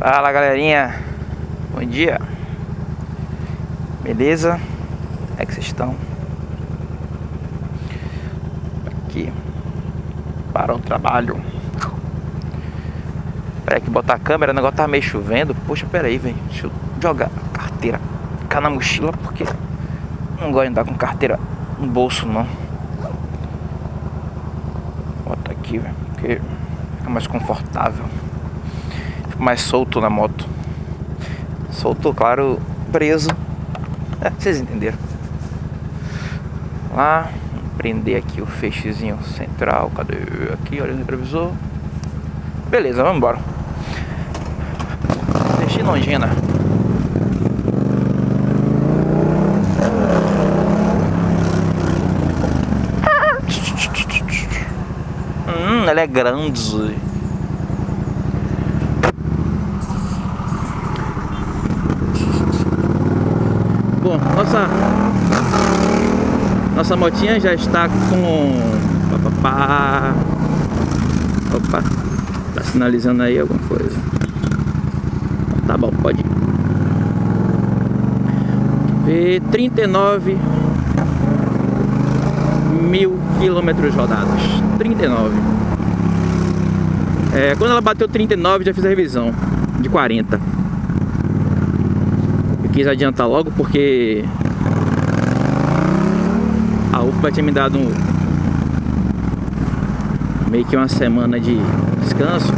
Fala galerinha, bom dia, beleza? Como é que vocês estão? Aqui, para o trabalho. Peraí que botar a câmera, o negócio tá meio chovendo. Poxa, peraí, velho, deixa eu jogar a carteira cá na mochila porque não gosto de andar com carteira no bolso não. Bota aqui, velho, porque fica mais confortável mais solto na moto. Solto, claro, preso. É, vocês entenderam. Lá, prender aqui o feixezinho central. Cadê? Aqui, olha o retrovisor. Beleza, vamos embora. Feixe longina. Hum, ela é grande. Bom, nossa nossa motinha já está com Opa, Opa, tá sinalizando aí alguma coisa. Tá bom, pode ir. 39 mil quilômetros rodados. 39. É, quando ela bateu 39 já fiz a revisão de 40 quis adiantar logo porque a tinha me dado um, meio que uma semana de descanso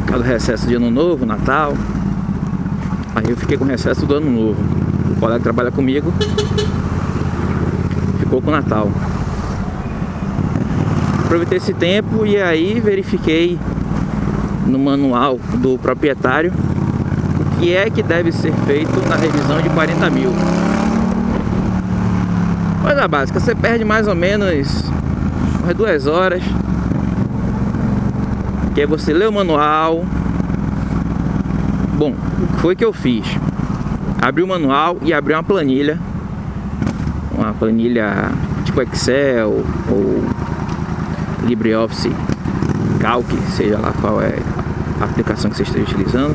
por causa do recesso de ano novo, Natal. Aí eu fiquei com recesso do ano novo. O colega que trabalha comigo ficou com o Natal. Aproveitei esse tempo e aí verifiquei no manual do proprietário que é que deve ser feito na revisão de 40 mil. Coisa básica, você perde mais ou menos umas duas horas. Que é você ler o manual. Bom, o foi que eu fiz? Abri o manual e abri uma planilha. Uma planilha tipo Excel ou LibreOffice Calc, seja lá qual é a aplicação que você esteja utilizando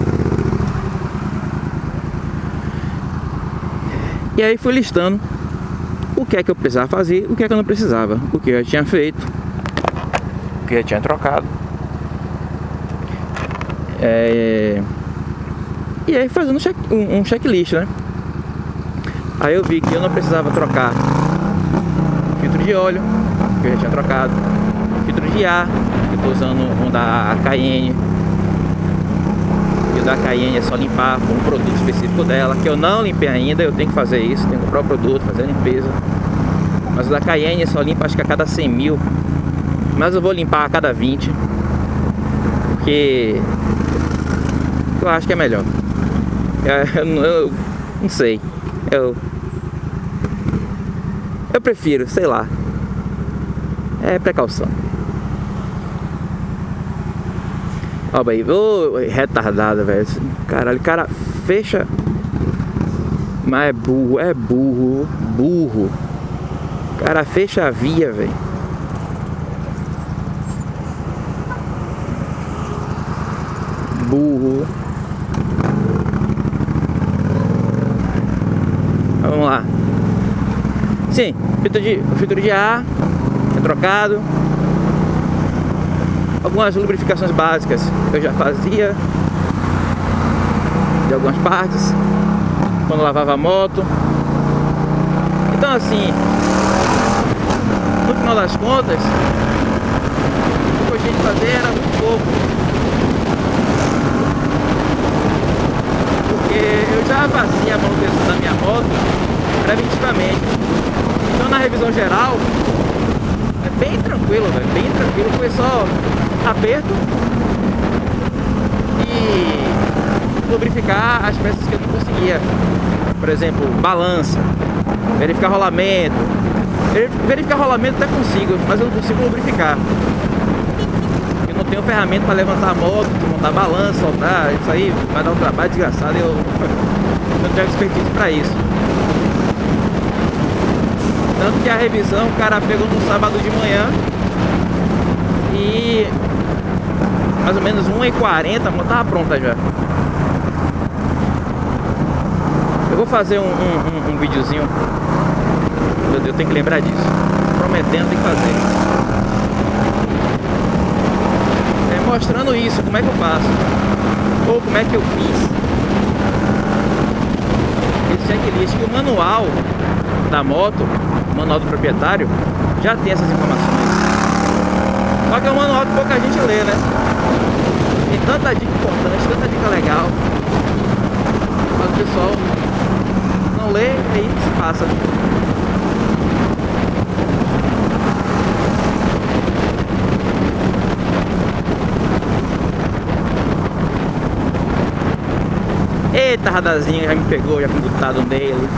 E aí fui listando o que é que eu precisava fazer, o que é que eu não precisava, o que eu tinha feito, o que eu tinha trocado. É... E aí fazendo um, um checklist, né? Aí eu vi que eu não precisava trocar filtro de óleo, que eu já tinha trocado, filtro de ar, que eu estou usando um da Da Cayenne é só limpar com um produto específico dela, que eu não limpei ainda, eu tenho que fazer isso, tenho que comprar o produto, fazer a limpeza. Mas o da Cayenne é só limpa acho que a cada 100 mil, mas eu vou limpar a cada 20, porque eu acho que é melhor. Eu, eu, eu não sei, eu, eu prefiro, sei lá, é precaução. Ó, aí, ô, retardado, velho. Caralho, cara fecha. Mas é burro, é burro, burro. cara fecha a via, velho. Burro. Vamos lá. Sim, filtro de, filtro de ar é trocado algumas lubrificações básicas eu já fazia de algumas partes quando lavava a moto. Então assim no final das contas o que eu tinha de fazer era muito pouco porque eu já fazia a manutenção da minha moto preventivamente então na revisão geral bem tranquilo, velho, bem tranquilo, foi só aperto e lubrificar as peças que eu não conseguia. Por exemplo, balança, verificar rolamento. Verificar rolamento até consigo, mas eu não consigo lubrificar. Eu não tenho ferramenta para levantar a moto, montar balança, soltar, isso aí vai dar um trabalho desgraçado eu não tenho expertise para isso. Tanto que a revisão o cara pegou no sábado de manhã e mais ou menos 1h40, a moto tava pronta já. Eu vou fazer um, um, um, um videozinho. Meu Deus, eu tenho que lembrar disso. Prometendo, tem que fazer. É mostrando isso, como é que eu faço. Ou como é que eu fiz. Esse checklist que o manual da moto, manual do proprietário, já tem essas informações. Só que é um manual que pouca gente lê, né? Tem tanta dica importante, tanta dica legal. Mas o pessoal não lê e aí se passa. Eita, radazinho já me pegou, já fui botado nele.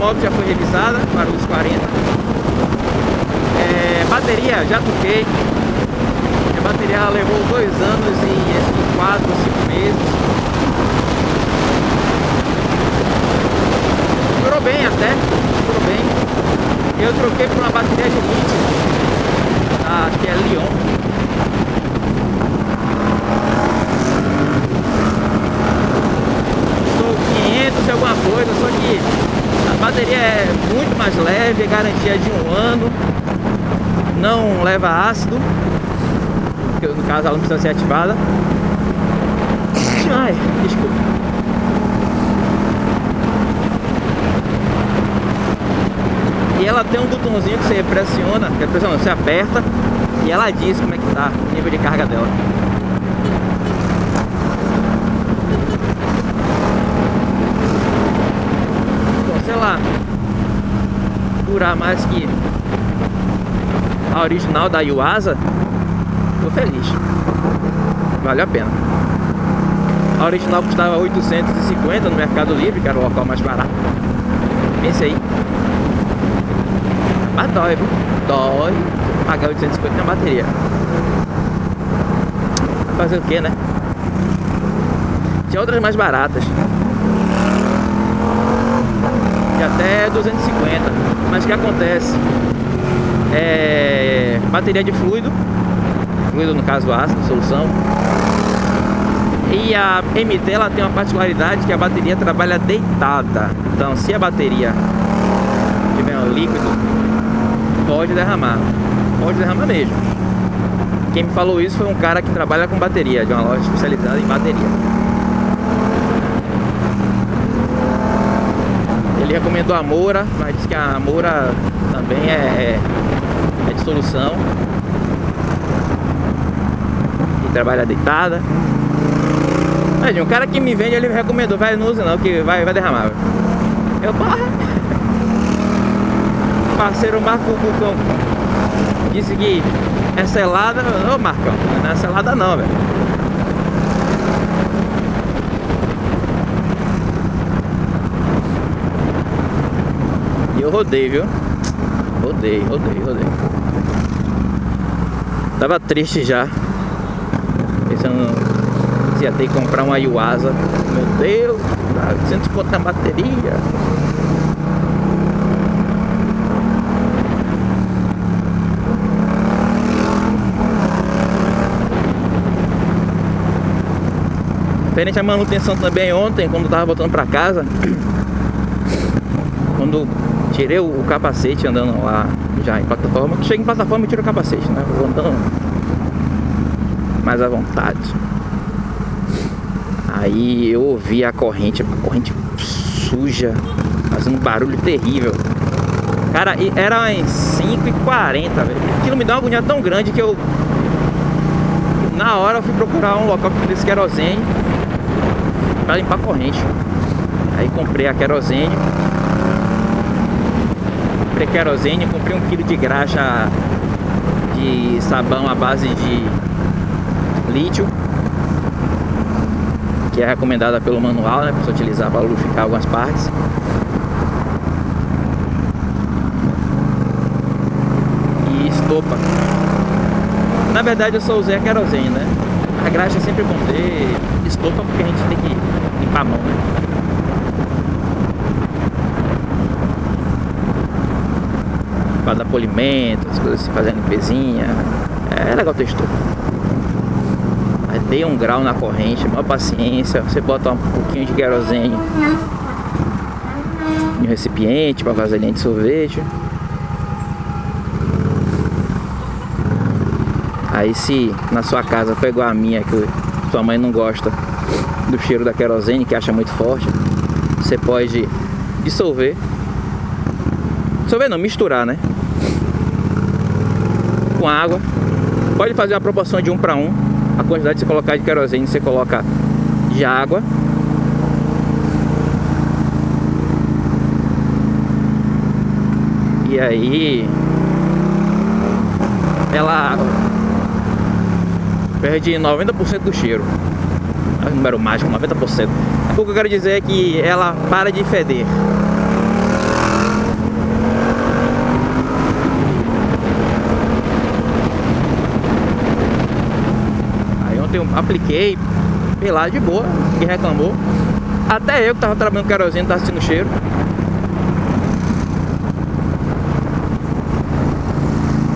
moto já foi revisada para os 40 é, Já toquei. A bateria levou dois anos e 4 ou 5 meses. Durou bem até, durou bem. Eu troquei por uma bateria de lítio Acho que é Lyon Estou 500 alguma coisa, só que bateria é muito mais leve, é garantia de um ano, leva ácido, no caso ela não precisa ser ativada. Ai, desculpa. E ela tem um botãozinho que você pressiona, que pressiona, você aperta e ela diz como é que tá o nível de carga dela. ela durar mais que a original da Yuasa, tô feliz. Vale a pena. A original custava 850 no Mercado Livre, que era o local mais barato. Pense aí. Mas dói, viu? Dói pagar 850 na bateria. Fazer o que, né? Tinha outras mais baratas de até 250. Mas o que acontece? É bateria de fluido, fluido no caso ácido, solução. E a MT ela tem uma particularidade que a bateria trabalha deitada. Então, se a bateria tiver um líquido, pode derramar. Pode derramar mesmo. Quem me falou isso foi um cara que trabalha com bateria, de uma loja especializada em bateria. Ele recomendou a Moura, mas disse que a Moura também é, é, é de solução. E trabalha deitada. Mas um cara que me vende, ele recomendou, vai, não use não, que vai, vai derramar. Eu, porra! Parceiro Marco Bucão disse que é selada. Ô Marcão, não é selada não, velho. E eu rodei, viu? Rodei, rodei, rodei. Tava triste já. Pensando se ia ter que comprar uma Yuasa. Meu Deus, 800 conto na bateria. Diferente a manutenção também ontem, quando eu tava voltando pra casa. Quando tirei o, capacete andando lá já em plataforma. Chega em plataforma e tira o capacete, né? Vou andando mais à vontade. Aí eu ouvi a corrente, a corrente suja, fazendo um barulho terrível. Cara, era em 5h40, velho. Aquilo me deu uma agonia tão grande que eu. Na hora eu fui procurar um local que tivesse querosene para limpar a corrente. Aí comprei a querosene comprei querosene, comprei um quilo de graxa de sabão à base de lítio que é recomendada pelo manual, né, para você utilizar para lubrificar algumas partes. E estopa. Na verdade eu só usei a querosene, né? A graxa é sempre ter estopa porque a gente tem que limpar a mão, né? Para dar polimento, as coisas assim, fazer a limpezinha. É legal ter estopa. Dei um grau na corrente, uma paciência. Você bota um pouquinho de querosene em um recipiente para vasilhinha de sorvete. Aí se na sua casa foi igual a minha, que sua mãe não gosta do cheiro da querosene, que acha muito forte, você pode dissolver. Dissolver não, misturar, né? Com água. Pode fazer a proporção de um para um. A quantidade que você colocar de querosene, você coloca de água. E aí ela perde 90% do cheiro. É o número mágico, 90%. O que eu quero dizer é que ela para de feder. Eu apliquei, lá de boa, que reclamou. Até eu que tava trabalhando querosene, tava sentindo cheiro.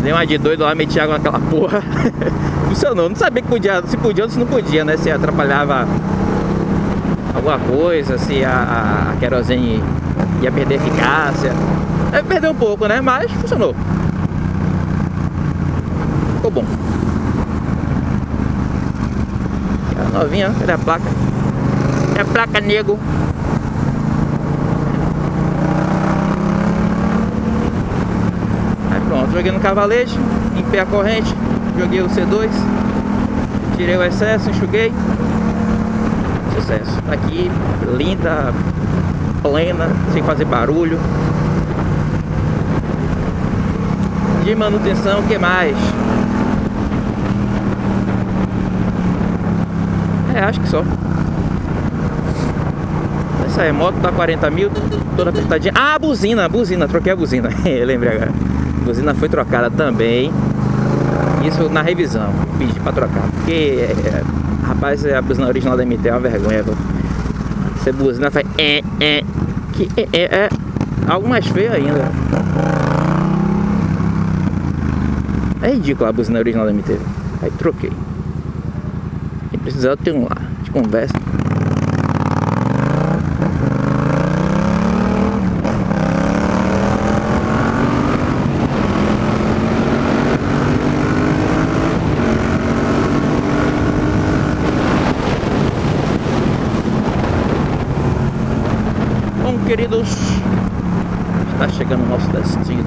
Dei uma de doido lá, meti água naquela porra. Funcionou. Não sabia que podia, se podia ou se não podia, né? Se atrapalhava alguma coisa, se a, a querosene ia perder eficácia. Perdeu um pouco, né? Mas funcionou. Ficou bom. A novinha, cadê a placa? É a placa nego. Pronto, joguei no cavalete, limpei a corrente, joguei o C2, tirei o excesso, enxuguei. Sucesso. Tá aqui, linda, plena, sem fazer barulho. De manutenção, o que mais? É, acho que só. Essa aí, moto tá 40 mil, toda apertadinha. Ah, a buzina, a buzina, troquei a buzina. Lembrei agora. A buzina foi trocada também. Isso na revisão. Pedi pra trocar. Porque, é, rapaz, a buzina original da MT é uma vergonha. Você buzina faz é, é. Que é, é, é. Algo mais feio ainda. É ridículo a buzina original da MT. Aí troquei. Precisar, tem um lá. Gente conversa. queridos, está chegando o nosso destino.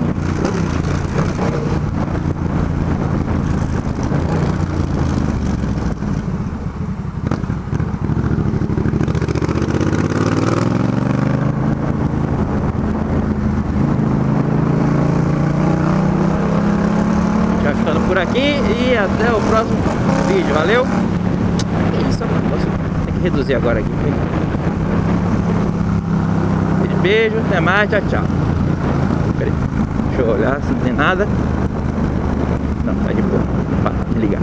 Já ficando por aqui e até o próximo vídeo, valeu? Isso, tem que reduzir agora aqui beijo, até mais, tchau, tchau. Peraí, deixa eu olhar se não tem nada. Não, tá de boa. Ligar.